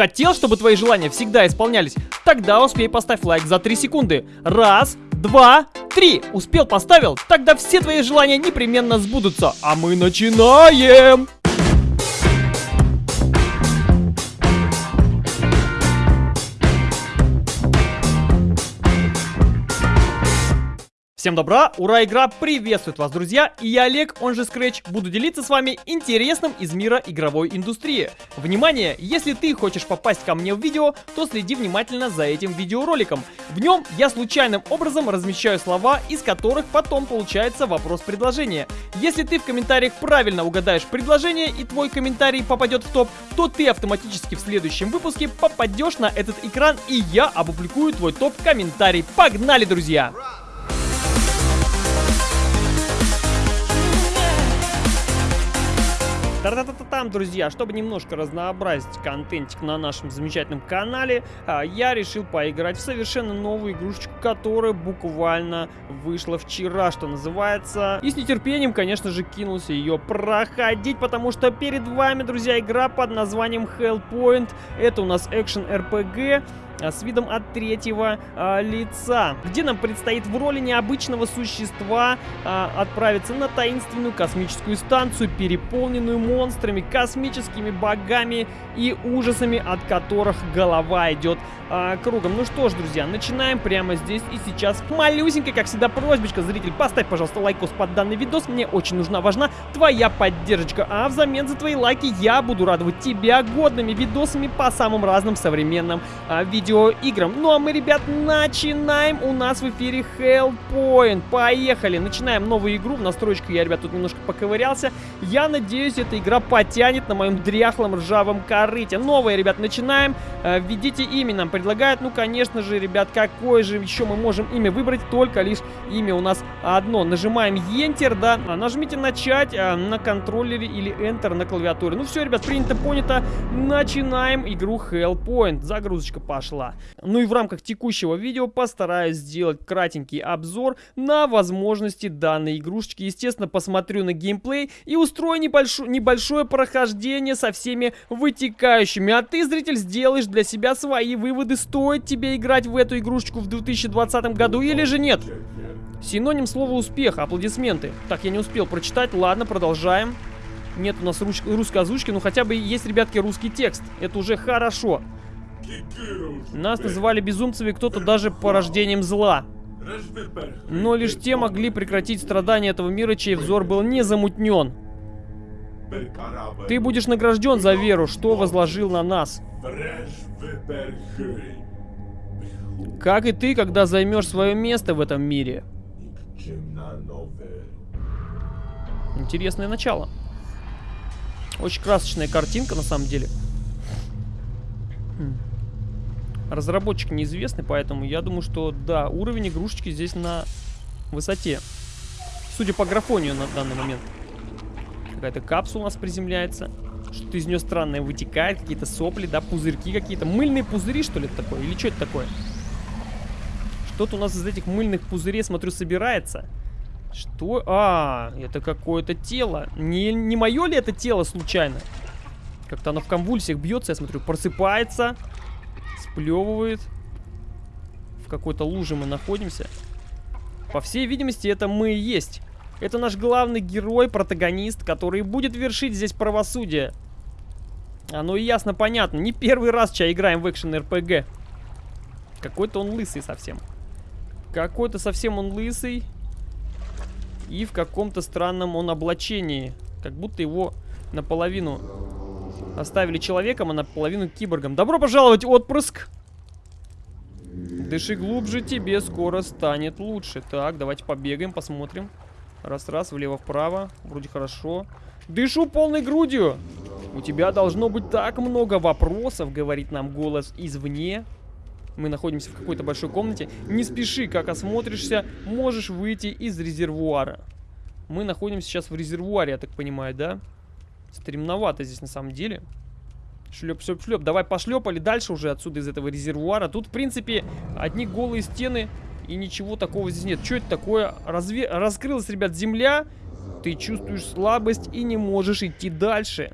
Хотел, чтобы твои желания всегда исполнялись? Тогда успей поставь лайк за 3 секунды. Раз, два, три. Успел, поставил? Тогда все твои желания непременно сбудутся. А мы начинаем! Всем добра, ура, игра приветствует вас, друзья, и я Олег, он же Scratch, буду делиться с вами интересным из мира игровой индустрии. Внимание, если ты хочешь попасть ко мне в видео, то следи внимательно за этим видеороликом. В нем я случайным образом размещаю слова, из которых потом получается вопрос-предложение. Если ты в комментариях правильно угадаешь предложение и твой комментарий попадет в топ, то ты автоматически в следующем выпуске попадешь на этот экран и я опубликую твой топ-комментарий. Погнали, друзья! Та-та-та-там, друзья, чтобы немножко разнообразить контентик на нашем замечательном канале, а, я решил поиграть в совершенно новую игрушечку, которая буквально вышла вчера, что называется. И с нетерпением, конечно же, кинулся ее проходить, потому что перед вами, друзья, игра под названием Hellpoint. Это у нас экшен RPG с видом от третьего а, лица, где нам предстоит в роли необычного существа а, отправиться на таинственную космическую станцию, переполненную монстрами, космическими богами и ужасами, от которых голова идет а, кругом. Ну что ж, друзья, начинаем прямо здесь и сейчас. Малюсенькая, как всегда, просьбочка, зритель, поставь, пожалуйста, лайкос под данный видос. Мне очень нужна, важна твоя поддержка. А взамен за твои лайки я буду радовать тебя годными видосами по самым разным современным а, видео видеоиграм. Ну а мы, ребят, начинаем. У нас в эфире Hellpoint. Поехали. Начинаем новую игру. В настройку я, ребят, тут немножко поковырялся. Я надеюсь, эта игра потянет на моем дряхлом ржавом корыте. Новая, ребят, начинаем. Э, введите имя нам предлагают. Ну, конечно же, ребят, какое же еще мы можем имя выбрать? Только лишь имя у нас одно. Нажимаем Enter, да. А, нажмите начать а, на контроллере или Enter на клавиатуре. Ну все, ребят, принято, понято. Начинаем игру Hellpoint. Загрузочка пошла дела. Ну и в рамках текущего видео постараюсь сделать кратенький обзор на возможности данной игрушечки. Естественно, посмотрю на геймплей и устрою небольшое, небольшое прохождение со всеми вытекающими. А ты, зритель, сделаешь для себя свои выводы, стоит тебе играть в эту игрушечку в 2020 году или же нет. Синоним слова успех, аплодисменты. Так, я не успел прочитать, ладно, продолжаем. Нет у нас русской озвучки, но хотя бы есть, ребятки, русский текст. Это уже хорошо. Нас называли безумцами кто-то даже порождением зла. Но лишь те могли прекратить страдания этого мира, чей взор был не замутнен. Ты будешь награжден за веру, что возложил на нас. Как и ты, когда займешь свое место в этом мире. Интересное начало. Очень красочная картинка, на самом деле. Разработчик неизвестный, поэтому я думаю, что да, уровень игрушечки здесь на высоте. Судя по графонию на данный момент. Какая-то капсула у нас приземляется. Что-то из нее странное вытекает, какие-то сопли, да, пузырьки какие-то. Мыльные пузыри, что ли, это такое? Или что это такое? Что-то у нас из этих мыльных пузырей, смотрю, собирается. Что? А, это какое-то тело. Не, не мое ли это тело случайно? Как-то оно в конвульсиях бьется, я смотрю, просыпается сплевывает. В какой-то луже мы находимся. По всей видимости, это мы и есть. Это наш главный герой, протагонист, который будет вершить здесь правосудие. Оно и ясно понятно. Не первый раз, чай играем в экшен РПГ. Какой-то он лысый совсем. Какой-то совсем он лысый. И в каком-то странном он облачении. Как будто его наполовину Оставили человеком, а наполовину киборгом. Добро пожаловать, отпрыск! Дыши глубже, тебе скоро станет лучше. Так, давайте побегаем, посмотрим. Раз-раз, влево-вправо. Вроде хорошо. Дышу полной грудью. У тебя должно быть так много вопросов, говорит нам голос извне. Мы находимся в какой-то большой комнате. Не спеши, как осмотришься, можешь выйти из резервуара. Мы находимся сейчас в резервуаре, я так понимаю, да? Стремновато здесь на самом деле. Шлеп, шлеп, шлеп. Давай пошлепали дальше уже отсюда из этого резервуара. Тут, в принципе, одни голые стены и ничего такого здесь нет. Что это такое? Разве... Раскрылась, ребят, земля. Ты чувствуешь слабость и не можешь идти дальше.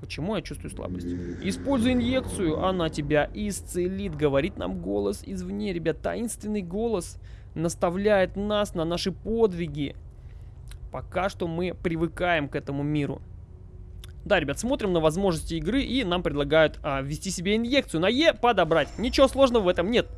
Почему я чувствую слабость? Используй инъекцию, она тебя исцелит, говорит нам голос извне, ребят. Таинственный голос наставляет нас на наши подвиги. Пока что мы привыкаем к этому миру. Да, ребят, смотрим на возможности игры и нам предлагают а, ввести себе инъекцию. На Е подобрать. Ничего сложного в этом нет.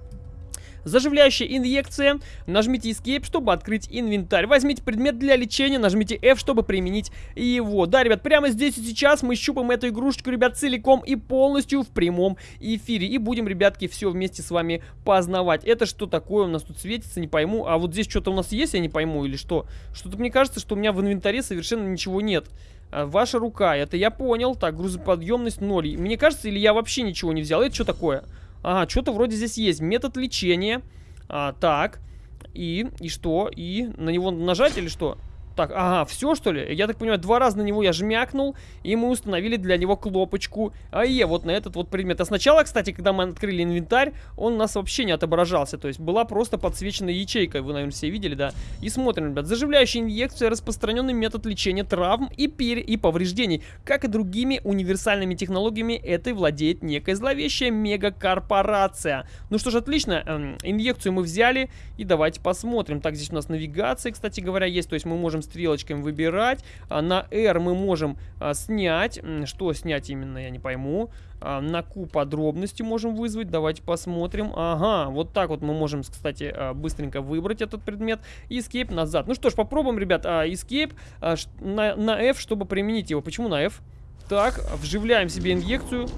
Заживляющая инъекция. Нажмите Escape, чтобы открыть инвентарь. Возьмите предмет для лечения, нажмите F, чтобы применить его. Да, ребят, прямо здесь и сейчас мы щупаем эту игрушечку, ребят, целиком и полностью в прямом эфире. И будем, ребятки, все вместе с вами познавать. Это что такое у нас тут светится, не пойму. А вот здесь что-то у нас есть, я не пойму, или что? Что-то мне кажется, что у меня в инвентаре совершенно ничего нет. А, ваша рука, это я понял. Так, грузоподъемность 0. Мне кажется, или я вообще ничего не взял. Это что такое? Ага, что-то вроде здесь есть. Метод лечения. А, так. И, и что? И на него нажать или что? Так, ага, все что ли? Я так понимаю, два раза на него я жмякнул, и мы установили для него кнопочку АЕ, вот на этот вот предмет. А сначала, кстати, когда мы открыли инвентарь, он у нас вообще не отображался, то есть была просто подсвечена ячейка, вы, наверное, все видели, да? И смотрим, ребят, заживляющая инъекция, распространенный метод лечения травм и пере и повреждений. Как и другими универсальными технологиями, этой владеет некая зловещая мегакорпорация. Ну что ж, отлично, эм, инъекцию мы взяли, и давайте посмотрим. Так, здесь у нас навигация, кстати говоря, есть, то есть мы можем стрелочками выбирать. А, на R мы можем а, снять. Что снять именно, я не пойму. А, на Q подробности можем вызвать. Давайте посмотрим. Ага, вот так вот мы можем, кстати, быстренько выбрать этот предмет. Escape назад. Ну что ж, попробуем, ребят. Escape на, на F, чтобы применить его. Почему на F? Так, вживляем себе инъекцию.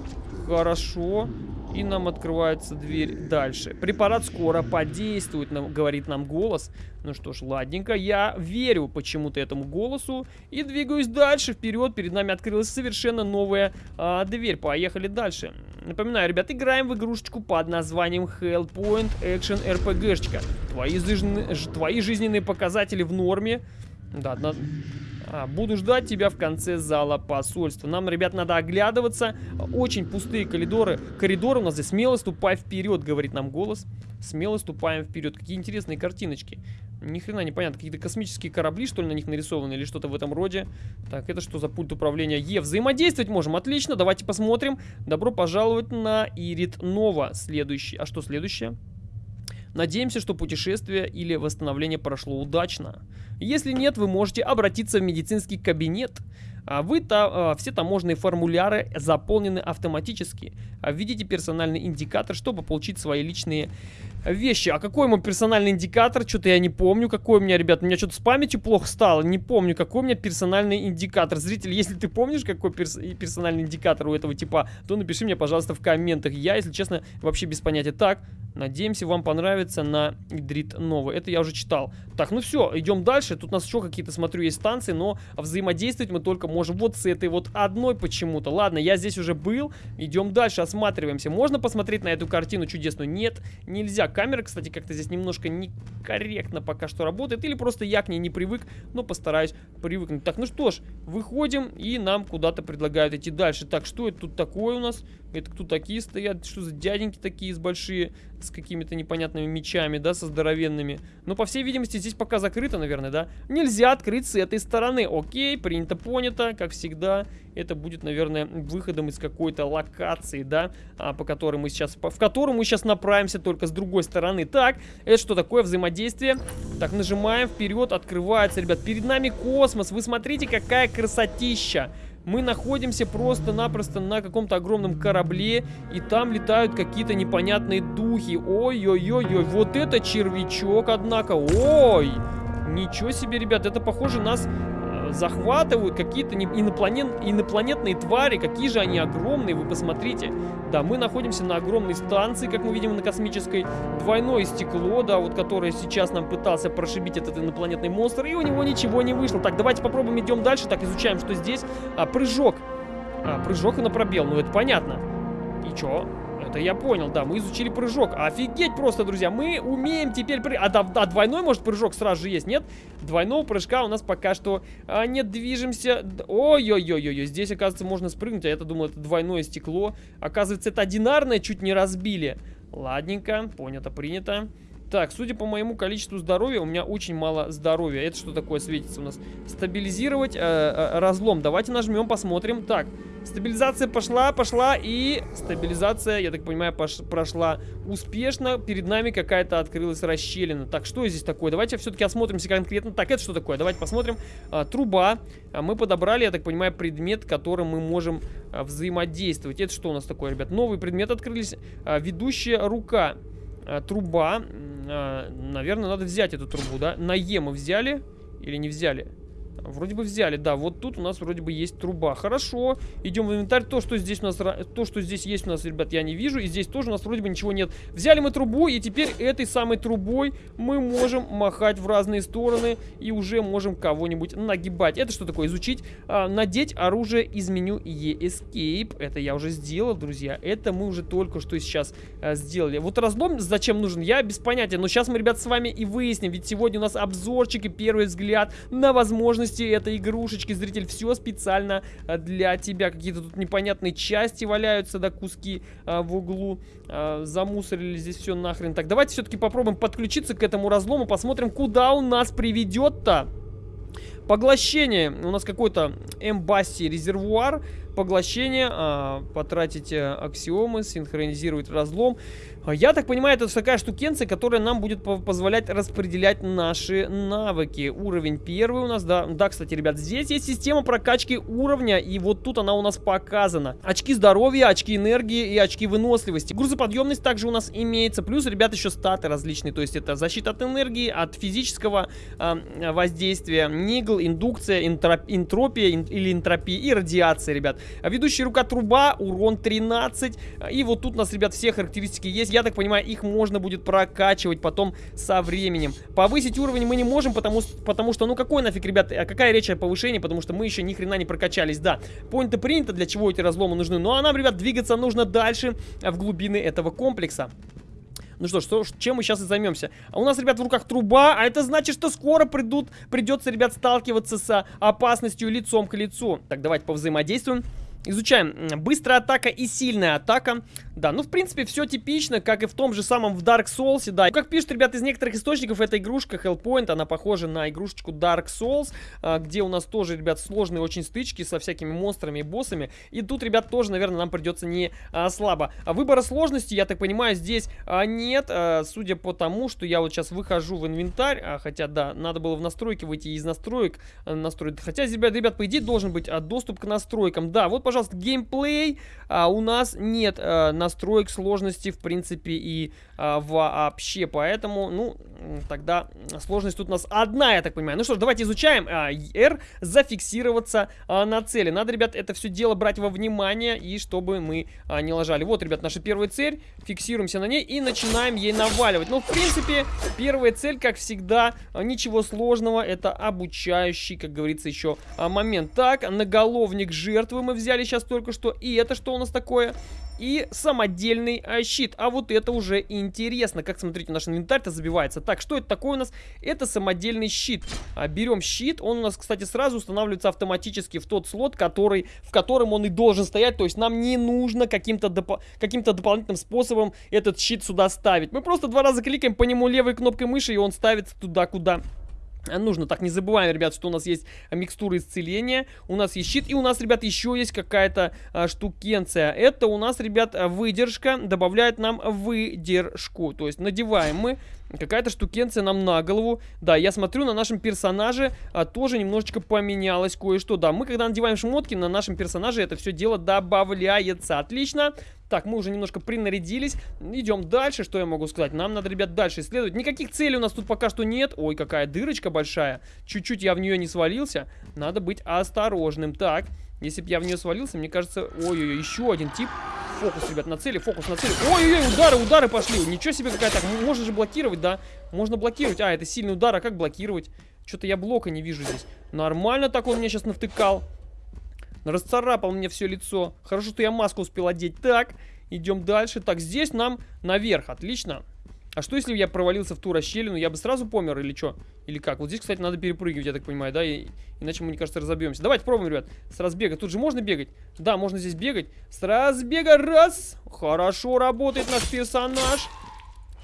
Хорошо. И нам открывается дверь дальше. Препарат скоро подействует, нам, говорит нам голос. Ну что ж, ладненько. Я верю почему-то этому голосу. И двигаюсь дальше, вперед. Перед нами открылась совершенно новая а, дверь. Поехали дальше. Напоминаю, ребят, играем в игрушечку под названием Hellpoint Action RPG-шечка. Твои, твои жизненные показатели в норме. Да, на... А, буду ждать тебя в конце зала посольства. Нам, ребят, надо оглядываться. Очень пустые коридоры. Коридоры у нас здесь. Смело ступай вперед, говорит нам голос. Смело ступаем вперед. Какие интересные картиночки. Ни хрена непонятно. Какие-то космические корабли, что ли, на них нарисованы или что-то в этом роде. Так, это что за пульт управления? Е, взаимодействовать можем. Отлично, давайте посмотрим. Добро пожаловать на Ирит Нова. Следующий. А что следующее? Надеемся, что путешествие или восстановление прошло удачно. Если нет, вы можете обратиться в медицинский кабинет. А вы та, а, все таможенные формуляры заполнены автоматически. Введите персональный индикатор, чтобы получить свои личные вещи. А какой мой персональный индикатор? Что-то я не помню, какой у меня, ребят. У меня что-то с памятью плохо стало. Не помню, какой у меня персональный индикатор. Зритель, если ты помнишь, какой перс персональный индикатор у этого типа, то напиши мне, пожалуйста, в комментах. Я, если честно, вообще без понятия. Так, надеемся, вам понравится на Идрит Нова. Это я уже читал. Так, ну все, идем дальше. Тут у нас еще какие-то, смотрю, есть станции, но взаимодействовать мы только можем вот с этой вот одной почему-то. Ладно, я здесь уже был. Идем дальше, осматриваемся. Можно посмотреть на эту картину чудесную? Нет, нельзя. Камера, кстати, как-то здесь немножко некорректно пока что работает. Или просто я к ней не привык, но постараюсь привыкнуть. Так, ну что ж, выходим и нам куда-то предлагают идти дальше. Так, что это тут такое у нас? Это кто такие стоят? Что за дяденьки такие большие, с какими-то непонятными мечами, да, со здоровенными? Ну, по всей видимости, здесь пока закрыто, наверное, да? Нельзя открыть с этой стороны. Окей, принято, понято, как всегда. Это будет, наверное, выходом из какой-то локации, да, а, по которой мы сейчас, по, в которую мы сейчас направимся только с другой стороны. Так, это что такое взаимодействие? Так, нажимаем вперед, открывается, ребят. Перед нами космос. Вы смотрите, какая красотища. Мы находимся просто-напросто на каком-то огромном корабле, и там летают какие-то непонятные духи. Ой-ой-ой-ой, вот это червячок, однако. Ой, ничего себе, ребят, это похоже нас захватывают какие-то инопланет, инопланетные твари. Какие же они огромные, вы посмотрите. Да, мы находимся на огромной станции, как мы видим на космической. Двойное стекло, да, вот которое сейчас нам пытался прошибить этот инопланетный монстр. И у него ничего не вышло. Так, давайте попробуем, идем дальше. Так, изучаем, что здесь. А, прыжок. А, прыжок и на пробел, ну это понятно. И чё? Это я понял, да, мы изучили прыжок. Офигеть просто, друзья, мы умеем теперь... Пры... А, да, да, двойной, может, прыжок сразу же есть, нет? Двойного прыжка у нас пока что а, не движемся. Ой-ой-ой-ой, здесь, оказывается, можно спрыгнуть, а я-то думал, это двойное стекло. Оказывается, это одинарное, чуть не разбили. Ладненько, понято, принято. Так, судя по моему количеству здоровья, у меня очень мало здоровья. Это что такое светится у нас? Стабилизировать э, э, разлом. Давайте нажмем, посмотрим. Так, Стабилизация пошла, пошла. И стабилизация, я так понимаю, прошла успешно. Перед нами какая-то открылась расщелина. Так, что здесь такое? Давайте все-таки осмотримся конкретно. Так, это что такое? Давайте посмотрим. А, труба. А, мы подобрали, я так понимаю, предмет, которым мы можем а, взаимодействовать. Это что у нас такое, ребят? Новый предмет открылись. А, ведущая рука. А, труба. А, наверное, надо взять эту трубу, да? На Е мы взяли или не взяли? Вроде бы взяли, да, вот тут у нас вроде бы есть труба. Хорошо, идем в инвентарь. То, что здесь у нас, то, что здесь есть у нас, ребят, я не вижу. И здесь тоже у нас вроде бы ничего нет. Взяли мы трубу, и теперь этой самой трубой мы можем махать в разные стороны. И уже можем кого-нибудь нагибать. Это что такое? Изучить. А, надеть оружие из меню E-Escape. Это я уже сделал, друзья. Это мы уже только что сейчас а, сделали. Вот разлом зачем нужен, я без понятия. Но сейчас мы, ребят, с вами и выясним. Ведь сегодня у нас обзорчик и первый взгляд на возможность возможности этой игрушечки, зритель, все специально а, для тебя. Какие-то тут непонятные части валяются, да, куски а, в углу. А, замусорили здесь все нахрен. Так, давайте все-таки попробуем подключиться к этому разлому, посмотрим, куда он нас приведет-то. Поглощение. У нас какой-то эмбасси резервуар. Поглощение. А, потратить аксиомы, синхронизировать разлом. А, я так понимаю, это такая штукенция, которая нам будет позволять распределять наши навыки. Уровень первый у нас, да. Да, кстати, ребят, здесь есть система прокачки уровня, и вот тут она у нас показана. Очки здоровья, очки энергии и очки выносливости. Грузоподъемность также у нас имеется. Плюс, ребят, еще статы различные. То есть это защита от энергии, от физического э, воздействия, нигл, индукция, интроп, энтропия ин, или энтропия и радиация, ребят. Ведущая рука труба, урон 13. И вот тут у нас, ребят, все характеристики есть я так понимаю, их можно будет прокачивать потом со временем. Повысить уровень мы не можем, потому, потому что, ну какой нафиг, ребят, а какая речь о повышении, потому что мы еще ни хрена не прокачались, да. Понято принято, для чего эти разломы нужны. Ну а нам, ребят, двигаться нужно дальше в глубины этого комплекса. Ну что, что, чем мы сейчас и займемся? А у нас, ребят, в руках труба, а это значит, что скоро придут, придется, ребят, сталкиваться с опасностью лицом к лицу. Так, давайте повзаимодействуем. Изучаем. Быстрая атака и сильная атака. Да, ну, в принципе, все типично, как и в том же самом в Dark Souls, да. Как пишут, ребят, из некоторых источников, эта игрушка Hellpoint, она похожа на игрушечку Dark Souls, а, где у нас тоже, ребят, сложные очень стычки со всякими монстрами и боссами. И тут, ребят, тоже, наверное, нам придется не а, слабо. А выбора сложности, я так понимаю, здесь а, нет, а, судя по тому, что я вот сейчас выхожу в инвентарь, а, хотя, да, надо было в настройки выйти из настроек а, настроить. Хотя, ребят, ребят, по идее, должен быть а, доступ к настройкам. Да, вот, пожалуйста, геймплей. А, у нас нет а, настроек сложности, в принципе, и а, вообще. Поэтому, ну, тогда сложность тут у нас одна, я так понимаю. Ну что ж, давайте изучаем. А, R зафиксироваться а, на цели. Надо, ребят, это все дело брать во внимание, и чтобы мы а, не ложали. Вот, ребят, наша первая цель. Фиксируемся на ней и начинаем ей наваливать. Ну, в принципе, первая цель, как всегда, ничего сложного. Это обучающий, как говорится, еще а, момент. Так, наголовник жертвы мы взяли сейчас только что. И это что у нас такое? И самодельный а, щит. А вот это уже интересно. Как, смотрите, наш инвентарь-то забивается. Так, что это такое у нас? Это самодельный щит. А, берем щит. Он у нас, кстати, сразу устанавливается автоматически в тот слот, который, в котором он и должен стоять. То есть нам не нужно каким-то доп каким дополнительным способом этот щит сюда ставить. Мы просто два раза кликаем по нему левой кнопкой мыши, и он ставится туда, куда Нужно, так, не забываем, ребят, что у нас есть микстура исцеления, у нас есть щит, и у нас, ребят, еще есть какая-то а, штукенция. Это у нас, ребят, выдержка, добавляет нам выдержку. То есть надеваем мы Какая-то штукенция нам на голову. Да, я смотрю, на нашем персонаже а, тоже немножечко поменялось кое-что. Да, мы когда надеваем шмотки, на нашем персонаже это все дело добавляется. Отлично. Так, мы уже немножко принарядились. Идем дальше. Что я могу сказать? Нам надо, ребят, дальше исследовать. Никаких целей у нас тут пока что нет. Ой, какая дырочка большая. Чуть-чуть я в нее не свалился. Надо быть осторожным. Так, если бы я в нее свалился, мне кажется... Ой-ой-ой, еще один тип. Фокус, ребят, на цели, фокус на цели. Ой-ой-ой, удары, удары пошли. Ничего себе какая так. Можно же блокировать, да? Можно блокировать. А, это сильный удар, а как блокировать? Что-то я блока не вижу здесь. Нормально так он меня сейчас навтыкал. Расцарапал мне все лицо. Хорошо, что я маску успел одеть. Так, идем дальше. Так, здесь нам наверх. Отлично. А что, если я провалился в ту расщелину? Я бы сразу помер или что? Или как? Вот здесь, кстати, надо перепрыгивать, я так понимаю, да? И, иначе мы, мне кажется, разобьемся. Давайте пробуем, ребят. С разбега. Тут же можно бегать? Да, можно здесь бегать. С разбега. Раз. Хорошо работает наш персонаж.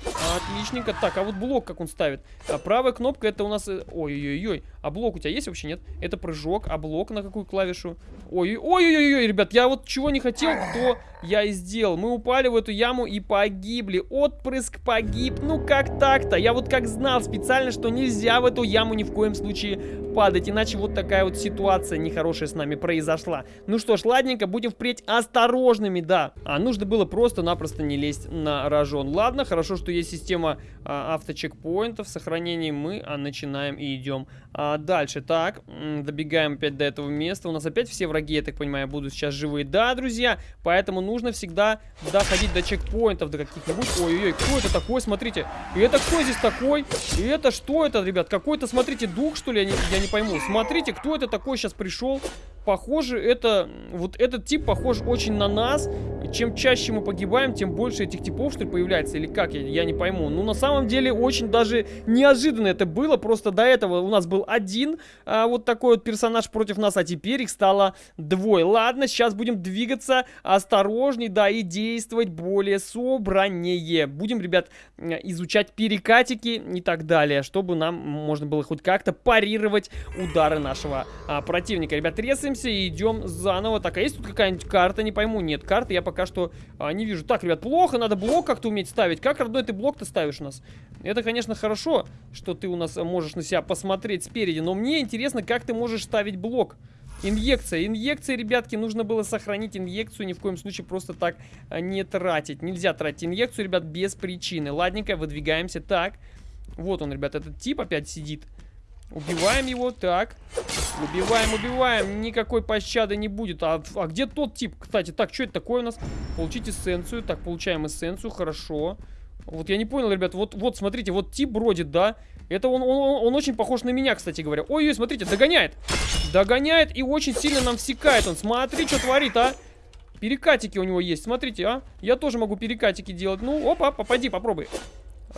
Отличненько. Так, а вот блок как он ставит? А правая кнопка это у нас... э, Ой-ой-ой. А блок у тебя есть вообще, нет? Это прыжок. А блок на какую клавишу? Ой-ой-ой, ребят, я вот чего не хотел, то я и сделал. Мы упали в эту яму и погибли. Отпрыск погиб. Ну как так-то? Я вот как знал специально, что нельзя в эту яму ни в коем случае падать. Иначе вот такая вот ситуация нехорошая с нами произошла. Ну что ж, ладненько, будем впредь осторожными, да. А нужно было просто-напросто не лезть на рожон. Ладно, хорошо, что есть система а, авточекпоинтов, сохранений. Мы а, начинаем и идем а, дальше. Так, добегаем опять до этого места. У нас опять все враги, я так понимаю, будут сейчас живые. Да, друзья, поэтому нужно всегда доходить до чекпоинтов, до каких-нибудь. Ой-ой-ой, кто это такой, смотрите. И это кто здесь такой? И это что это, ребят? Какой-то, смотрите, дух, что ли? Я не, я не пойму. Смотрите, кто это такой сейчас пришел? Похоже, это... Вот этот тип похож очень на нас. Чем чаще мы погибаем, тем больше этих типов, что ли, появляется. Или как? Я, я не пойму. Ну, на самом деле, очень даже неожиданно это было. Просто до этого у нас был один а, вот такой вот персонаж против нас, а теперь их стало двое. Ладно, сейчас будем двигаться осторожней, да, и действовать более собраннее. Будем, ребят, изучать перекатики и так далее, чтобы нам можно было хоть как-то парировать удары нашего а, противника. Ребят, трясаемся и идем заново. Так, а есть тут какая-нибудь карта? Не пойму. Нет, карты я пока что а, не вижу. Так, ребят, плохо, надо блок как-то уметь ставить. Как, родной, ты блок-то ставишь у нас? Это, конечно, хорошо, что ты у нас можешь на себя посмотреть спереди, но мне интересно, как ты можешь ставить блок. Инъекция. Инъекция, ребятки, нужно было сохранить инъекцию, ни в коем случае просто так а, не тратить. Нельзя тратить инъекцию, ребят, без причины. Ладненько, выдвигаемся. Так, вот он, ребят, этот тип опять сидит. Убиваем его, так. Убиваем, убиваем. Никакой пощады не будет. А, а где тот тип, кстати? Так, что это такое у нас? Получить эссенцию. Так, получаем эссенцию, хорошо. Вот я не понял, ребят. Вот, вот, смотрите, вот тип бродит, да? Это он, он, он очень похож на меня, кстати говоря. Ой-ой, смотрите, догоняет. Догоняет и очень сильно нам всекает он. Смотри, что творит, а. Перекатики у него есть, смотрите, а. Я тоже могу перекатики делать. Ну, опа, попади, попробуй.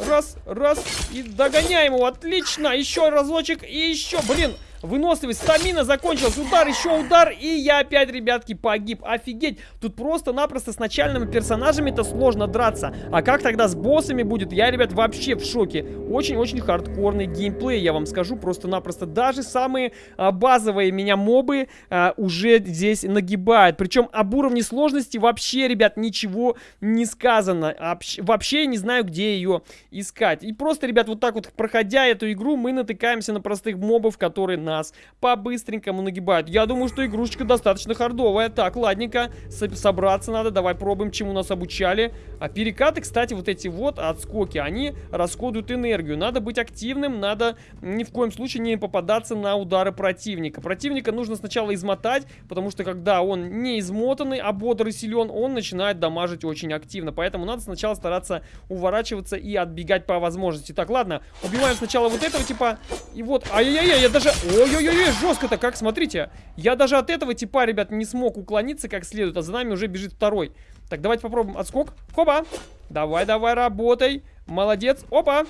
Раз, раз, и догоняем его, отлично, еще разочек, и еще, блин, Выносливость, стамина закончилась, удар, еще удар, и я опять, ребятки, погиб. Офигеть, тут просто-напросто с начальными персонажами-то сложно драться. А как тогда с боссами будет, я, ребят, вообще в шоке. Очень-очень хардкорный геймплей, я вам скажу, просто-напросто. Даже самые а, базовые меня мобы а, уже здесь нагибают. Причем об уровне сложности вообще, ребят, ничего не сказано. Вообще, вообще не знаю, где ее искать. И просто, ребят, вот так вот, проходя эту игру, мы натыкаемся на простых мобов, которые нас по-быстренькому нагибают. Я думаю, что игрушечка достаточно хардовая. Так, ладненько, собраться надо. Давай пробуем, чему нас обучали. А перекаты, кстати, вот эти вот отскоки, они расходуют энергию. Надо быть активным, надо ни в коем случае не попадаться на удары противника. Противника нужно сначала измотать, потому что когда он не измотанный, а бодрый силен, он начинает дамажить очень активно. Поэтому надо сначала стараться уворачиваться и отбегать по возможности. Так, ладно, убиваем сначала вот этого типа. И вот, ай-яй-яй, я даже... Ой-ой-ой, жестко-то как, смотрите. Я даже от этого типа, ребят, не смог уклониться как следует, а за нами уже бежит второй. Так, давайте попробуем отскок. Хоба. Давай, давай, работай. Молодец. Опа.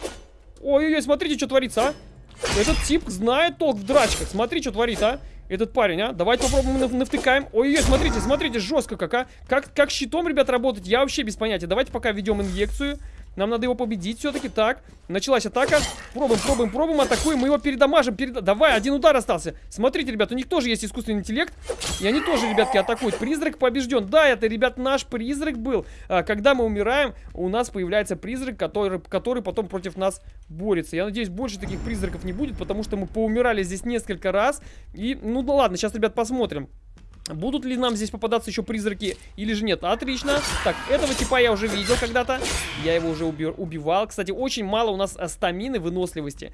Ой-ой-ой, смотрите, что творится, а. Этот тип знает толк в драчках. Смотри, что творит, а. Этот парень, а. Давайте попробуем нав навтыкаем. Ой-ой, смотрите, смотрите, жестко как, а. Как, как щитом, ребят, работать, я вообще без понятия. Давайте пока ведем инъекцию. Нам надо его победить все-таки. Так, началась атака. Пробуем, пробуем, пробуем, атакуем. Мы его передамажим. Перед... Давай, один удар остался. Смотрите, ребят, у них тоже есть искусственный интеллект. И они тоже, ребятки, атакуют. Призрак побежден. Да, это, ребят, наш призрак был. А, когда мы умираем, у нас появляется призрак, который, который потом против нас борется. Я надеюсь, больше таких призраков не будет, потому что мы поумирали здесь несколько раз. И, ну, ну ладно, сейчас, ребят, посмотрим. Будут ли нам здесь попадаться еще призраки или же нет? Отлично. Так, этого типа я уже видел когда-то. Я его уже уби убивал. Кстати, очень мало у нас э, стамины, выносливости.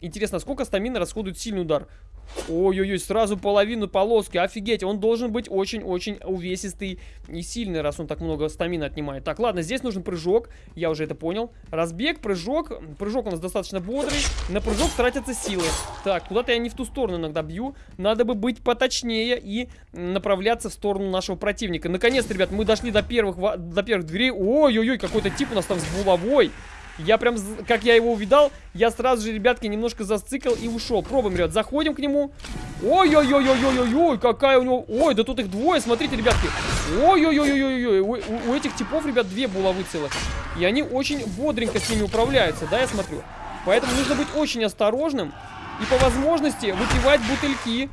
Интересно, сколько стамины расходует сильный удар? Ой-ой-ой, сразу половину полоски. Офигеть, он должен быть очень-очень увесистый и сильный, раз он так много стамина отнимает. Так, ладно, здесь нужен прыжок. Я уже это понял. Разбег, прыжок. Прыжок у нас достаточно бодрый. На прыжок тратятся силы. Так, куда-то я не в ту сторону иногда бью. Надо бы быть поточнее и направляться в сторону нашего противника. Наконец, ребят, мы дошли до первых, до первых дверей. Ой-ой-ой, какой-то тип у нас там с булавой. Я прям, как я его увидал, я сразу же, ребятки, немножко зацикл и ушел. Пробуем, ребят, заходим к нему. Ой-ой-ой-ой-ой-ой, какая у него... Ой, да тут их двое, смотрите, ребятки. Ой-ой-ой-ой-ой, у, у этих типов, ребят, две булавы целых. И они очень бодренько с ними управляются, да, я смотрю. Поэтому нужно быть очень осторожным и по возможности выпивать бутыльки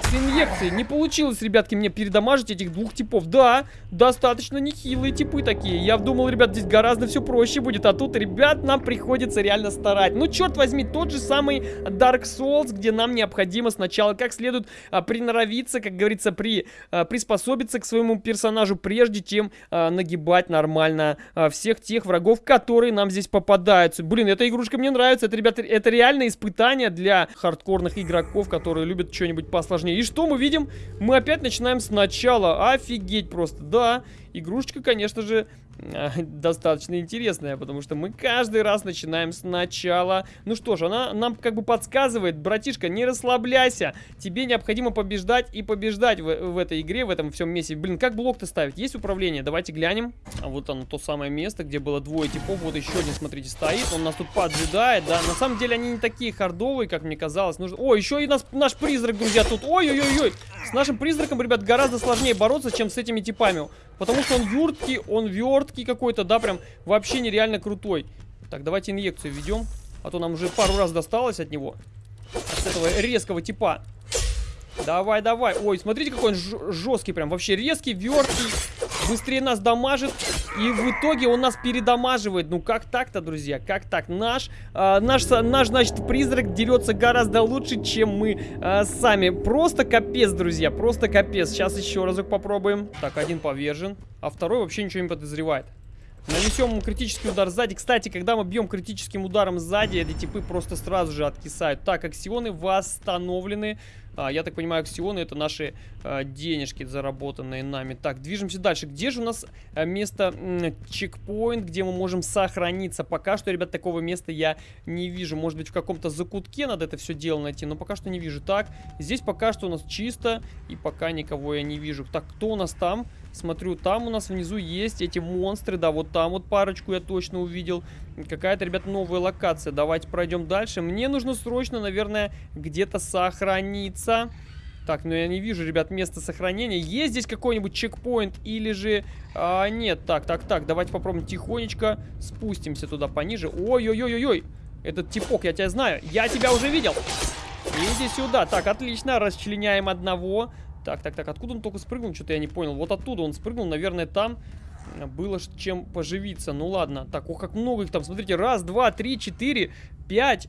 с инъекцией. Не получилось, ребятки, мне передамажить этих двух типов. Да, достаточно нехилые типы такие. Я думал, ребят, здесь гораздо все проще будет. А тут, ребят, нам приходится реально старать. Ну, черт возьми, тот же самый Dark Souls, где нам необходимо сначала как следует а, приноровиться, как говорится, при, а, приспособиться к своему персонажу, прежде чем а, нагибать нормально а, всех тех врагов, которые нам здесь попадаются. Блин, эта игрушка мне нравится. Это, ребята, это реально испытание для хардкорных игроков, которые любят что-нибудь посложнее сложнее. И что мы видим? Мы опять начинаем сначала. Офигеть просто. Да, игрушечка, конечно же, достаточно интересная, потому что мы каждый раз начинаем сначала. Ну что ж, она нам как бы подсказывает, братишка, не расслабляйся, тебе необходимо побеждать и побеждать в, в этой игре, в этом всем месте. Блин, как блок-то ставить? Есть управление? Давайте глянем. А вот оно, то самое место, где было двое типов, вот еще один, смотрите, стоит, он нас тут поджидает, да. На самом деле они не такие хардовые, как мне казалось. Нужно... О, еще и нас, наш призрак, друзья, тут. Ой-ой-ой-ой. С нашим призраком, ребят, гораздо сложнее бороться, чем с этими типами. Потому что он юрткий, он верткий какой-то, да, прям вообще нереально крутой. Так, давайте инъекцию введем. А то нам уже пару раз досталось от него. От этого резкого типа. Давай, давай. Ой, смотрите, какой он жесткий прям. Вообще резкий, верткий. Быстрее нас дамажит. И в итоге он нас передамаживает. Ну, как так-то, друзья? Как так? Наш, э, наш, наш, значит, призрак дерется гораздо лучше, чем мы э, сами. Просто капец, друзья. Просто капец. Сейчас еще разок попробуем. Так, один повержен. А второй вообще ничего не подозревает. Нанесем ему критический удар сзади. Кстати, когда мы бьем критическим ударом сзади, эти типы просто сразу же откисают. Так, аксионы восстановлены. А, я так понимаю, аксионы это наши денежки, заработанные нами. Так, движемся дальше. Где же у нас а, место чекпоинт, где мы можем сохраниться? Пока что, ребят, такого места я не вижу. Может быть, в каком-то закутке надо это все дело найти, но пока что не вижу. Так, здесь пока что у нас чисто, и пока никого я не вижу. Так, кто у нас там? Смотрю, там у нас внизу есть эти монстры, да, вот там вот парочку я точно увидел. Какая-то, ребят, новая локация. Давайте пройдем дальше. Мне нужно срочно, наверное, где-то сохраниться. Так, ну я не вижу, ребят, место сохранения. Есть здесь какой-нибудь чекпоинт или же... А, нет, так, так, так, давайте попробуем тихонечко спустимся туда пониже. Ой-ой-ой-ой-ой, этот типок, я тебя знаю, я тебя уже видел. Иди сюда. Так, отлично, расчленяем одного. Так, так, так, откуда он только спрыгнул? Что-то я не понял. Вот оттуда он спрыгнул, наверное, там было чем поживиться. Ну ладно. Так, ох, как много их там. Смотрите, раз, два, три, четыре, пять.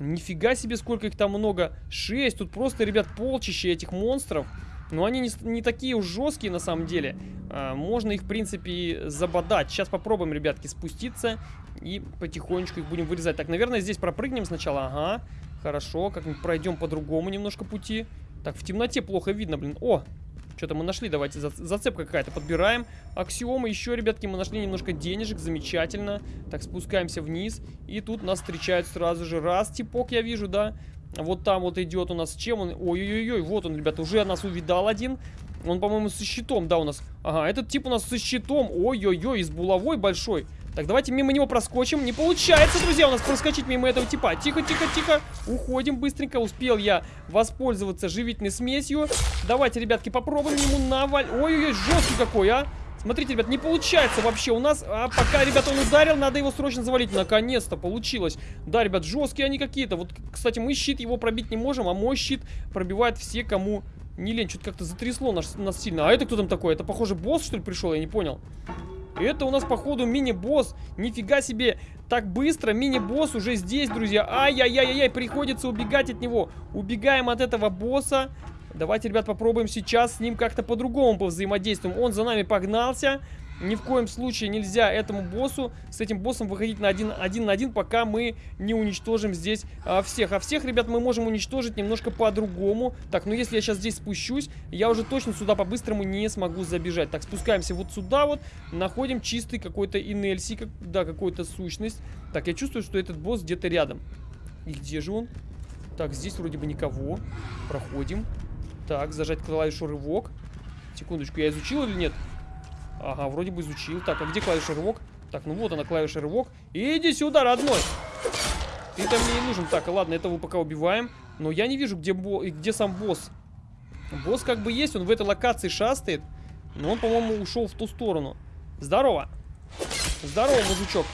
Нифига себе, сколько их там много. Шесть. Тут просто, ребят, полчища этих монстров. Но они не, не такие уж жесткие на самом деле. А, можно их, в принципе, забодать. Сейчас попробуем, ребятки, спуститься. И потихонечку их будем вырезать. Так, наверное, здесь пропрыгнем сначала. Ага. Хорошо. Как-нибудь пройдем по другому немножко пути. Так, в темноте плохо видно, блин. О, что-то мы нашли, давайте, за, зацепка какая-то подбираем. Аксиомы, еще, ребятки, мы нашли немножко денежек, замечательно. Так, спускаемся вниз, и тут нас встречают сразу же. Раз, типок я вижу, да. Вот там вот идет у нас, чем он? Ой-ой-ой, вот он, ребята, уже нас увидал один. Он, по-моему, со щитом, да, у нас. Ага, этот тип у нас со щитом. Ой-ой-ой, с булавой большой. Так, давайте мимо него проскочим. Не получается, друзья, у нас проскочить мимо этого типа. Тихо, тихо, тихо. Уходим быстренько. Успел я воспользоваться живительной смесью. Давайте, ребятки, попробуем ему наваль... Ой-ой-ой, жесткий какой, а. Смотрите, ребят, не получается вообще у нас. А пока, ребят, он ударил, надо его срочно завалить. Наконец-то получилось. Да, ребят, жесткие они какие-то. Вот, кстати, мы щит его пробить не можем, а мой щит пробивает все, кому не лень. Что-то как-то затрясло нас, нас сильно. А это кто там такой? Это, похоже, босс, что ли, пришел? Я не понял. Это у нас, походу, мини-босс. Нифига себе. Так быстро. Мини-босс уже здесь, друзья. Ай-яй-яй-яй. Приходится убегать от него. Убегаем от этого босса. Давайте, ребят, попробуем сейчас с ним как-то по-другому повзаимодействуем. Он за нами погнался. Ни в коем случае нельзя этому боссу, с этим боссом выходить на один, один на один, пока мы не уничтожим здесь а, всех. А всех, ребят, мы можем уничтожить немножко по-другому. Так, ну если я сейчас здесь спущусь, я уже точно сюда по-быстрому не смогу забежать. Так, спускаемся вот сюда вот, находим чистый какой-то инельси, как, да, какую-то сущность. Так, я чувствую, что этот босс где-то рядом. И где же он? Так, здесь вроде бы никого. Проходим. Так, зажать клавишу рывок. Секундочку, я изучил или нет? Ага, вроде бы изучил. Так, а где клавиша рывок? Так, ну вот она, клавиша рывок. Иди сюда, родной! Ты-то мне не нужен. Так, ладно, этого пока убиваем. Но я не вижу, где, бо... где сам босс. Босс как бы есть, он в этой локации шастает. Но он, по-моему, ушел в ту сторону. Здорово. Здорово, мужичок.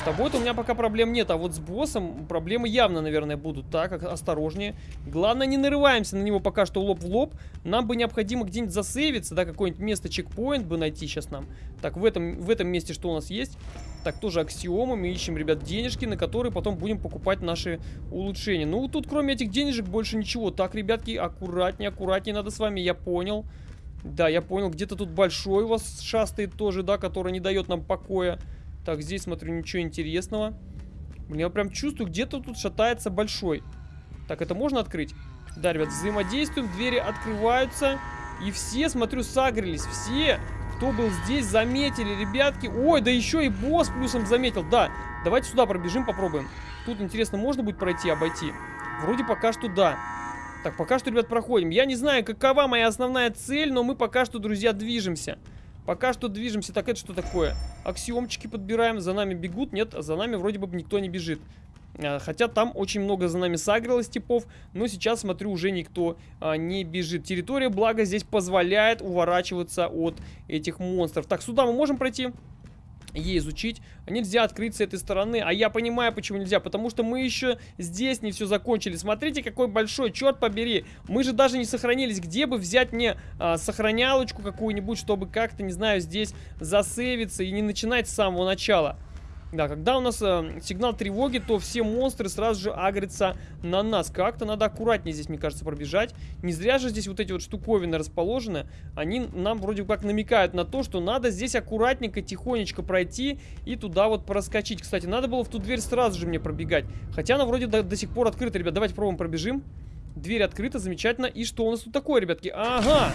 С тобой-то у меня пока проблем нет, а вот с боссом проблемы явно, наверное, будут. Так, осторожнее. Главное, не нарываемся на него пока что лоб в лоб. Нам бы необходимо где-нибудь засейвиться, да, какое-нибудь место, чекпоинт бы найти сейчас нам. Так, в этом, в этом месте что у нас есть? Так, тоже аксиомы. Мы ищем, ребят, денежки, на которые потом будем покупать наши улучшения. Ну, тут кроме этих денежек больше ничего. Так, ребятки, аккуратнее, аккуратнее надо с вами, я понял. Да, я понял, где-то тут большой у вас шастает тоже, да, который не дает нам покоя. Так, здесь, смотрю, ничего интересного. Блин, я прям чувствую, где-то тут шатается большой. Так, это можно открыть? Да, ребят, взаимодействуем, двери открываются. И все, смотрю, сагрились. Все, кто был здесь, заметили, ребятки. Ой, да еще и босс плюсом заметил. Да, давайте сюда пробежим, попробуем. Тут, интересно, можно будет пройти, обойти? Вроде пока что да. Так, пока что, ребят, проходим. Я не знаю, какова моя основная цель, но мы пока что, друзья, движемся. Пока что движемся. Так, это что такое? Аксиомчики подбираем. За нами бегут. Нет, за нами вроде бы никто не бежит. А, хотя там очень много за нами сагрилось типов, но сейчас, смотрю, уже никто а, не бежит. Территория, благо, здесь позволяет уворачиваться от этих монстров. Так, сюда мы можем пройти? Ей изучить. Нельзя открыть с этой стороны. А я понимаю, почему нельзя. Потому что мы еще здесь не все закончили. Смотрите, какой большой, черт побери. Мы же даже не сохранились. Где бы взять мне а, сохранялочку какую-нибудь, чтобы как-то, не знаю, здесь засейвиться и не начинать с самого начала. Да, когда у нас э, сигнал тревоги, то все монстры сразу же агрятся на нас. Как-то надо аккуратнее здесь, мне кажется, пробежать. Не зря же здесь вот эти вот штуковины расположены. Они нам вроде как намекают на то, что надо здесь аккуратненько, тихонечко пройти и туда вот проскочить. Кстати, надо было в ту дверь сразу же мне пробегать. Хотя она вроде до, до сих пор открыта, ребят. Давайте пробуем пробежим. Дверь открыта, замечательно. И что у нас тут такое, ребятки? Ага!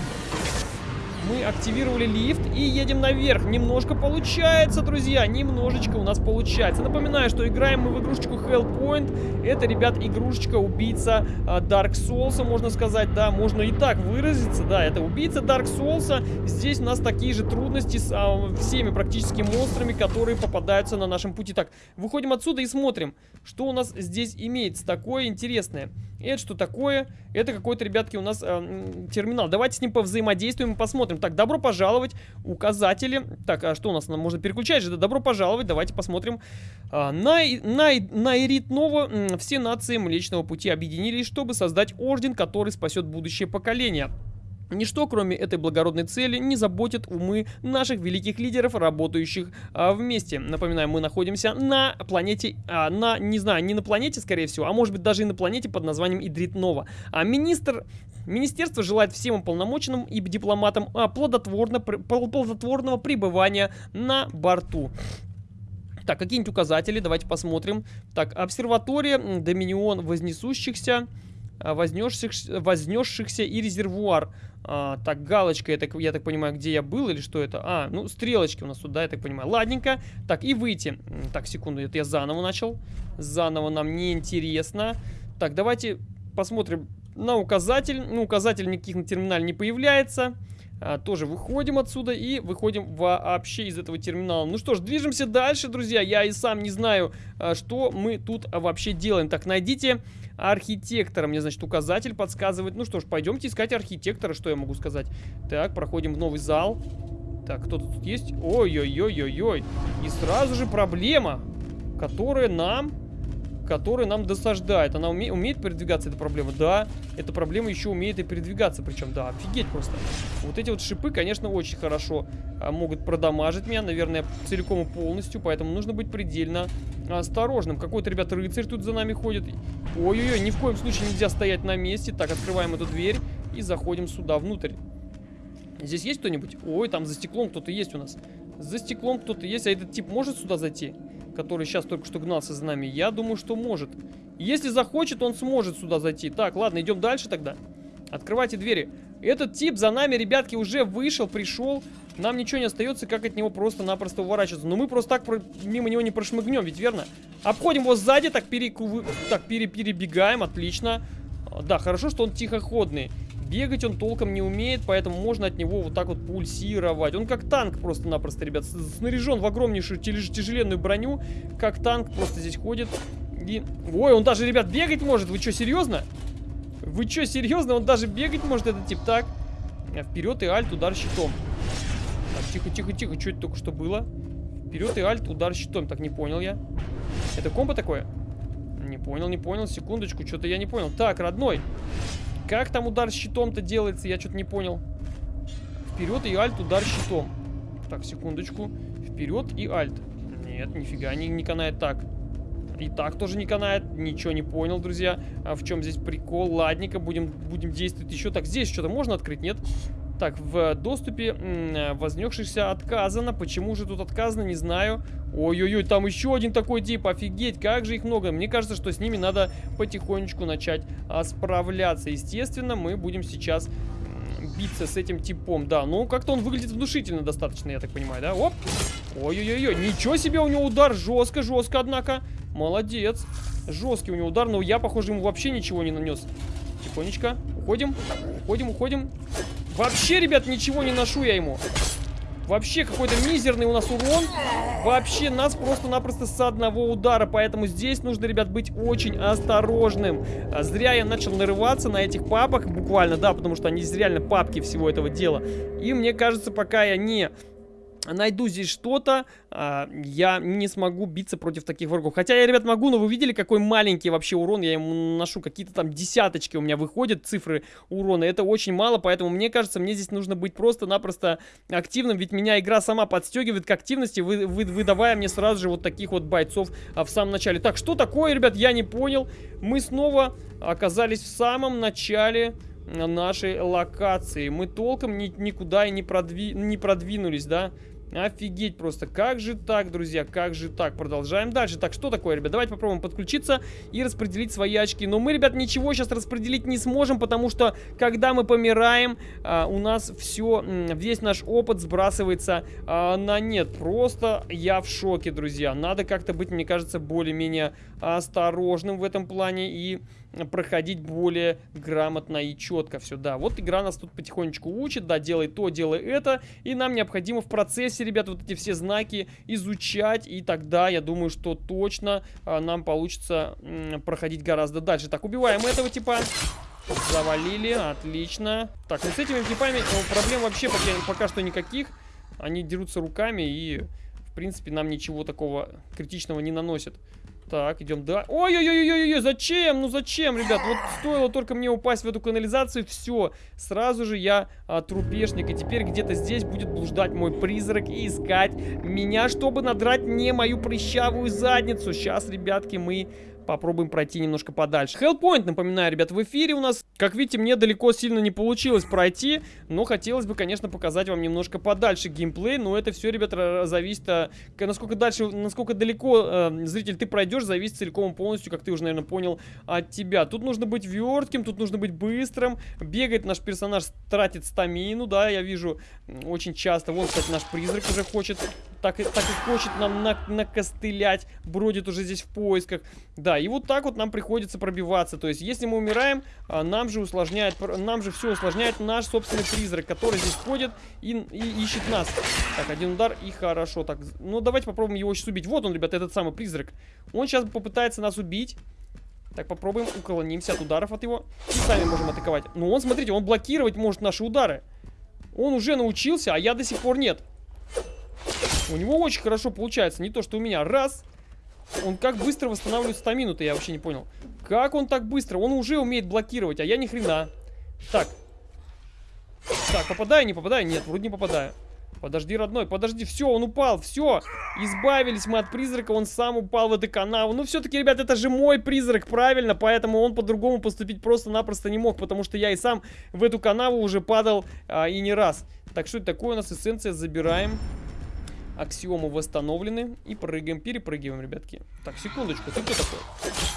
Мы активировали лифт и едем наверх. Немножко получается, друзья. Немножечко у нас получается. Напоминаю, что играем мы в игрушечку Hellpoint. Это, ребят, игрушечка убийца а, Dark Souls, можно сказать. Да, можно и так выразиться. Да, это убийца Dark Souls. Здесь у нас такие же трудности с а, всеми практически монстрами, которые попадаются на нашем пути. Так, выходим отсюда и смотрим, что у нас здесь имеется такое интересное. Это что такое? Это какой-то, ребятки, у нас э, терминал. Давайте с ним повзаимодействуем и посмотрим. Так, добро пожаловать. Указатели. Так, а что у нас? Нам можно переключать же. Да, добро пожаловать. Давайте посмотрим. А, на, на, на Ирит Нова все нации Млечного Пути объединились, чтобы создать орден, который спасет будущее поколение. Ничто, кроме этой благородной цели, не заботит умы наших великих лидеров, работающих а, вместе. Напоминаю, мы находимся на планете, а, на, не знаю, не на планете, скорее всего, а может быть даже и на планете под названием Идрит Нова. А министр, министерство желает всем уполномоченным и дипломатам а, плодотворно, плодотворного пребывания на борту. Так, какие-нибудь указатели, давайте посмотрим. Так, обсерватория, доминион вознесущихся, а, вознесшихся, вознесшихся и резервуар. А, так, галочка, я так, я так понимаю, где я был или что это? А, ну, стрелочки у нас тут, да, я так понимаю. Ладненько. Так, и выйти. Так, секунду, это я заново начал. Заново нам не интересно. Так, давайте посмотрим на указатель. Ну, указатель никаких на терминале не появляется. А, тоже выходим отсюда и выходим вообще из этого терминала. Ну что ж, движемся дальше, друзья. Я и сам не знаю, а, что мы тут вообще делаем. Так, найдите архитектора. Мне, значит, указатель подсказывает. Ну что ж, пойдемте искать архитектора, что я могу сказать. Так, проходим в новый зал. Так, кто-то тут есть? Ой-ой-ой-ой-ой. И сразу же проблема, которая нам которая нам досаждает. Она уме умеет передвигаться, эта проблема? Да, эта проблема еще умеет и передвигаться, причем, да, офигеть просто. Вот эти вот шипы, конечно, очень хорошо а, могут продамажить меня, наверное, целиком и полностью, поэтому нужно быть предельно осторожным. Какой-то, ребята, рыцарь тут за нами ходит. Ой-ой-ой, ни в коем случае нельзя стоять на месте. Так, открываем эту дверь и заходим сюда, внутрь. Здесь есть кто-нибудь? Ой, там за стеклом кто-то есть у нас. За стеклом кто-то есть, а этот тип может сюда зайти? Который сейчас только что гнался за нами, я думаю, что может. Если захочет, он сможет сюда зайти. Так, ладно, идем дальше тогда. Открывайте двери. Этот тип за нами, ребятки, уже вышел, пришел. Нам ничего не остается, как от него просто-напросто уворачиваться. Но мы просто так про... мимо него не прошмыгнем, ведь верно? Обходим его сзади, так, перекув... так пере... перебегаем, отлично. Да, хорошо, что он тихоходный. Бегать он толком не умеет, поэтому можно от него вот так вот пульсировать. Он как танк просто-напросто, ребят, снаряжен в огромнейшую тяжеленную броню, как танк просто здесь ходит. И... Ой, он даже, ребят, бегать может. Вы что, серьезно? Вы что, серьезно? Он даже бегать может, этот тип. Так, вперед и альт, удар щитом. Так, тихо, тихо, тихо. Что это только что было? Вперед и альт, удар щитом. Так, не понял я. Это комбо такое? Не понял, не понял. Секундочку, что-то я не понял. Так, родной. Как там удар щитом-то делается? Я что-то не понял. Вперед и альт, удар щитом. Так, секундочку. Вперед и альт. Нет, нифига не, не канает так. И так тоже не канает. Ничего не понял, друзья. А в чем здесь прикол? Ладненько, будем, будем действовать еще. Так, здесь что-то можно открыть, нет? Так, в доступе вознесшихся отказано. Почему же тут отказано, не знаю. Ой-ой-ой, там еще один такой тип. Офигеть, как же их много. Мне кажется, что с ними надо потихонечку начать а, справляться. Естественно, мы будем сейчас биться с этим типом. Да, ну как-то он выглядит внушительно достаточно, я так понимаю, да? Оп! Ой-ой-ой, ничего себе у него удар. Жестко, жестко, однако. Молодец. Жесткий у него удар, но я, похоже, ему вообще ничего не нанес. Тихонечко. Уходим. Уходим, уходим. Вообще, ребят, ничего не ношу я ему. Вообще какой-то мизерный у нас урон. Вообще нас просто-напросто с одного удара. Поэтому здесь нужно, ребят, быть очень осторожным. А зря я начал нарываться на этих папах. Буквально, да, потому что они реально папки всего этого дела. И мне кажется, пока я не найду здесь что-то, а, я не смогу биться против таких врагов. Хотя я, ребят, могу, но вы видели, какой маленький вообще урон я ему ношу. Какие-то там десяточки у меня выходят, цифры урона. Это очень мало, поэтому мне кажется, мне здесь нужно быть просто-напросто активным. Ведь меня игра сама подстегивает к активности, вы, вы, выдавая мне сразу же вот таких вот бойцов а, в самом начале. Так, что такое, ребят, я не понял. Мы снова оказались в самом начале нашей локации. Мы толком ни, никуда и не, продви, не продвинулись, да? Офигеть просто. Как же так, друзья? Как же так? Продолжаем дальше. Так, что такое, ребят? Давайте попробуем подключиться и распределить свои очки. Но мы, ребят, ничего сейчас распределить не сможем, потому что, когда мы помираем, а, у нас все, весь наш опыт сбрасывается а, на нет. Просто я в шоке, друзья. Надо как-то быть, мне кажется, более-менее осторожным в этом плане и проходить более грамотно и четко все. Да, вот игра нас тут потихонечку учит, да, делай то, делай это, и нам необходимо в процессе, ребят, вот эти все знаки изучать, и тогда я думаю, что точно а, нам получится проходить гораздо дальше. Так, убиваем этого типа. Завалили, отлично. Так, ну с этими типами проблем вообще пока, пока что никаких. Они дерутся руками и, в принципе, нам ничего такого критичного не наносят. Так, идем, да. Ой-ой-ой-ой-ой, зачем? Ну зачем, ребят? Вот стоило только мне упасть в эту канализацию, все. Сразу же я а, трупешник. И теперь где-то здесь будет блуждать мой призрак и искать меня, чтобы надрать не мою прыщавую задницу. Сейчас, ребятки, мы попробуем пройти немножко подальше. Hellpoint, напоминаю, ребят, в эфире у нас, как видите, мне далеко сильно не получилось пройти, но хотелось бы, конечно, показать вам немножко подальше геймплей, но это все, ребят, зависит, а, насколько дальше, насколько далеко, э, зритель, ты пройдешь, зависит целиком и полностью, как ты уже, наверное, понял, от тебя. Тут нужно быть вертким, тут нужно быть быстрым, бегает наш персонаж, тратит стамину, да, я вижу очень часто, вон, кстати, наш призрак уже хочет так, так и хочет нам на, накостылять, бродит уже здесь в поисках. Да, и вот так вот нам приходится пробиваться. То есть, если мы умираем, а, нам же усложняет, нам же все усложняет наш собственный призрак, который здесь ходит и, и ищет нас. Так, один удар и хорошо. Так, ну давайте попробуем его сейчас убить. Вот он, ребята, этот самый призрак. Он сейчас попытается нас убить. Так, попробуем, уклонимся от ударов от его. И сами можем атаковать. Но он, смотрите, он блокировать может наши удары. Он уже научился, а я до сих пор нет. У него очень хорошо получается. Не то, что у меня. Раз. Он как быстро восстанавливает стамину-то, я вообще не понял. Как он так быстро? Он уже умеет блокировать, а я ни хрена. Так. Так, попадаю, не попадаю? Нет, вроде не попадаю. Подожди, родной, подожди, все, он упал, все, избавились мы от призрака, он сам упал в эту канаву. Ну, все-таки, ребят, это же мой призрак, правильно, поэтому он по-другому поступить просто-напросто не мог, потому что я и сам в эту канаву уже падал а, и не раз. Так, что это такое у нас эссенция, забираем. Аксиомы восстановлены. И прыгаем, перепрыгиваем, ребятки. Так, секундочку, ты кто такой?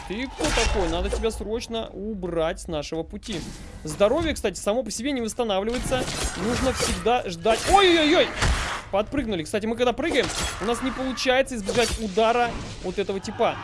Ты кто такой? Надо тебя срочно убрать с нашего пути. Здоровье, кстати, само по себе не восстанавливается. Нужно всегда ждать... Ой-ой-ой! Подпрыгнули. Кстати, мы когда прыгаем, у нас не получается избежать удара вот этого типа.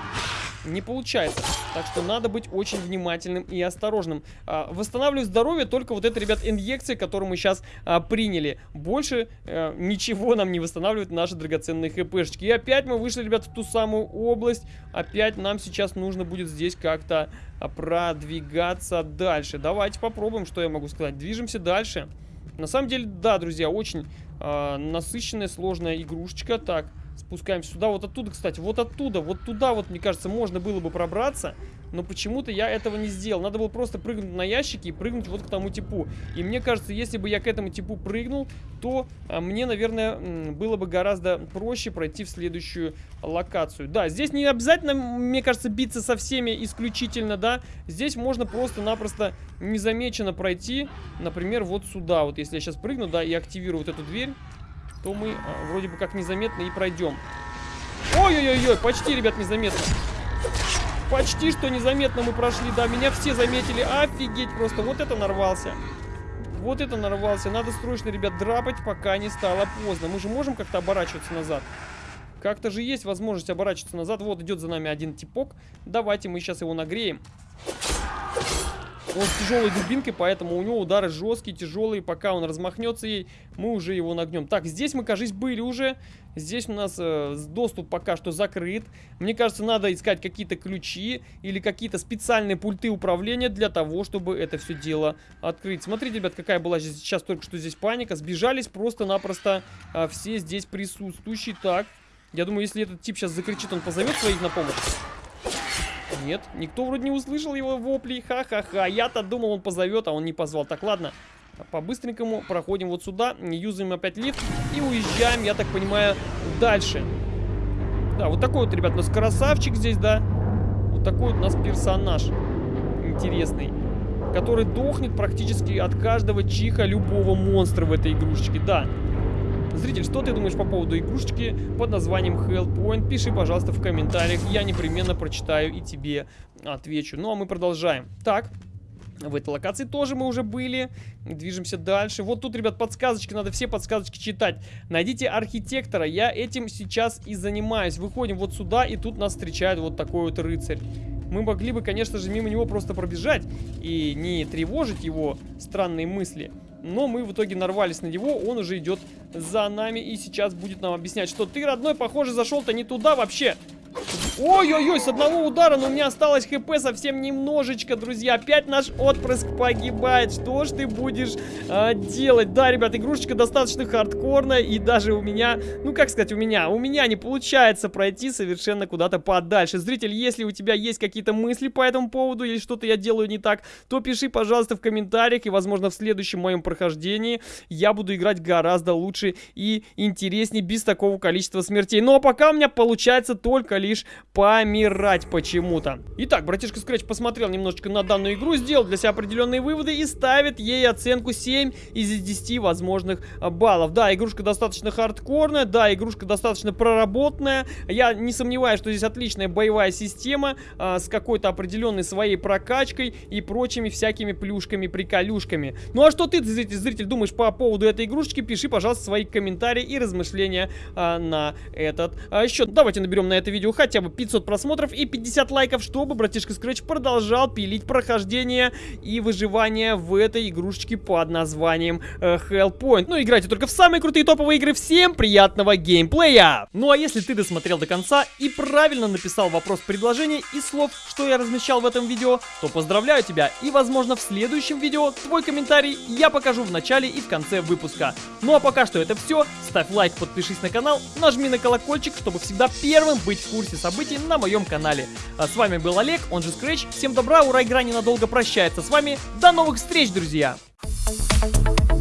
Не получается. Так что надо быть очень внимательным и осторожным. А, восстанавливаю здоровье только вот это, ребят, инъекция, которую мы сейчас а, приняли. Больше а, ничего нам не восстанавливает наши драгоценные хпшечки. И опять мы вышли, ребят, в ту самую область. Опять нам сейчас нужно будет здесь как-то а, продвигаться дальше. Давайте попробуем, что я могу сказать. Движемся дальше. На самом деле, да, друзья, очень а, насыщенная, сложная игрушечка. Так, Спускаемся сюда, вот оттуда, кстати, вот оттуда, вот туда вот, мне кажется, можно было бы пробраться, но почему-то я этого не сделал. Надо было просто прыгнуть на ящики и прыгнуть вот к тому типу. И мне кажется, если бы я к этому типу прыгнул, то а, мне, наверное, было бы гораздо проще пройти в следующую локацию. Да, здесь не обязательно, мне кажется, биться со всеми исключительно, да. Здесь можно просто-напросто незамеченно пройти, например, вот сюда. Вот если я сейчас прыгну, да, и активирую вот эту дверь, то мы а, вроде бы как незаметно и пройдем. Ой-ой-ой, почти, ребят, незаметно. Почти что незаметно мы прошли, да, меня все заметили. Офигеть просто, вот это нарвался. Вот это нарвался. Надо срочно, ребят, драпать, пока не стало поздно. Мы же можем как-то оборачиваться назад. Как-то же есть возможность оборачиваться назад. Вот идет за нами один типок. Давайте мы сейчас его нагреем. Он с тяжелой дубинкой, поэтому у него удары жесткие, тяжелые. Пока он размахнется ей, мы уже его нагнем. Так, здесь мы, кажется, были уже. Здесь у нас э, доступ пока что закрыт. Мне кажется, надо искать какие-то ключи или какие-то специальные пульты управления для того, чтобы это все дело открыть. Смотрите, ребят, какая была сейчас только что здесь паника. Сбежались просто-напросто э, все здесь присутствующие. Так, я думаю, если этот тип сейчас закричит, он позовет своих на помощь. Нет, никто вроде не услышал его вопли. Ха-ха-ха. Я-то думал, он позовет, а он не позвал. Так, ладно. По-быстренькому проходим вот сюда. Юзаем опять лифт. И уезжаем, я так понимаю, дальше. Да, вот такой вот, ребят, у нас красавчик здесь, да. Вот такой вот у нас персонаж. Интересный. Который дохнет практически от каждого чиха любого монстра в этой игрушечке. Да. Зритель, что ты думаешь по поводу игрушечки под названием Hellpoint? Пиши, пожалуйста, в комментариях. Я непременно прочитаю и тебе отвечу. Ну, а мы продолжаем. Так, в этой локации тоже мы уже были. Движемся дальше. Вот тут, ребят, подсказочки. Надо все подсказочки читать. Найдите архитектора. Я этим сейчас и занимаюсь. Выходим вот сюда, и тут нас встречает вот такой вот рыцарь. Мы могли бы, конечно же, мимо него просто пробежать и не тревожить его странные мысли. Но мы в итоге нарвались на него, он уже идет за нами и сейчас будет нам объяснять, что ты, родной, похоже, зашел-то не туда вообще. Ой-ой-ой, с одного удара, но у меня осталось хп совсем немножечко, друзья. Опять наш отпрыск погибает. Что ж ты будешь а, делать? Да, ребят, игрушечка достаточно хардкорная. И даже у меня, ну как сказать, у меня, у меня не получается пройти совершенно куда-то подальше. Зритель, если у тебя есть какие-то мысли по этому поводу или что-то я делаю не так, то пиши, пожалуйста, в комментариях. И, возможно, в следующем моем прохождении я буду играть гораздо лучше и интереснее, без такого количества смертей. Ну а пока у меня получается только лишь помирать почему-то. Итак, братишка Scratch посмотрел немножечко на данную игру, сделал для себя определенные выводы и ставит ей оценку 7 из 10 возможных а, баллов. Да, игрушка достаточно хардкорная, да, игрушка достаточно проработанная. Я не сомневаюсь, что здесь отличная боевая система а, с какой-то определенной своей прокачкой и прочими всякими плюшками-приколюшками. Ну а что ты, зритель, зритель, думаешь по поводу этой игрушечки? Пиши, пожалуйста, свои комментарии и размышления а, на этот а, счет. Давайте наберем на это видео хотя бы 500 просмотров и 50 лайков, чтобы братишка Scratch продолжал пилить прохождение и выживание в этой игрушечке под названием э, Hellpoint. Ну, играйте только в самые крутые топовые игры. Всем приятного геймплея! Ну, а если ты досмотрел до конца и правильно написал вопрос предложения и слов, что я размещал в этом видео, то поздравляю тебя и, возможно, в следующем видео твой комментарий я покажу в начале и в конце выпуска. Ну, а пока что это все. Ставь лайк, подпишись на канал, нажми на колокольчик, чтобы всегда первым быть в курсе событий событий на моем канале. А с вами был Олег, он же Scratch. Всем добра, ура, игра ненадолго прощается с вами. До новых встреч, друзья! Thank you.